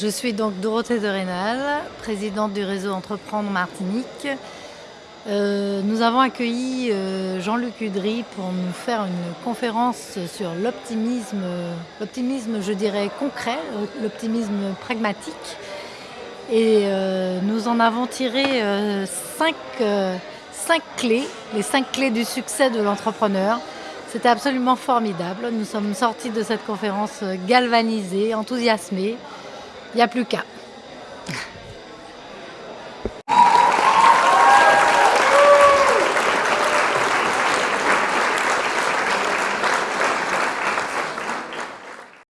Je suis donc Dorothée de Rénal, présidente du réseau Entreprendre Martinique. Euh, nous avons accueilli euh, Jean-Luc Udry pour nous faire une conférence sur l'optimisme, l'optimisme je dirais concret, l'optimisme pragmatique. Et euh, nous en avons tiré cinq, cinq clés, les cinq clés du succès de l'entrepreneur. C'était absolument formidable. Nous sommes sortis de cette conférence galvanisés, enthousiasmés. Il n'y a plus qu'à.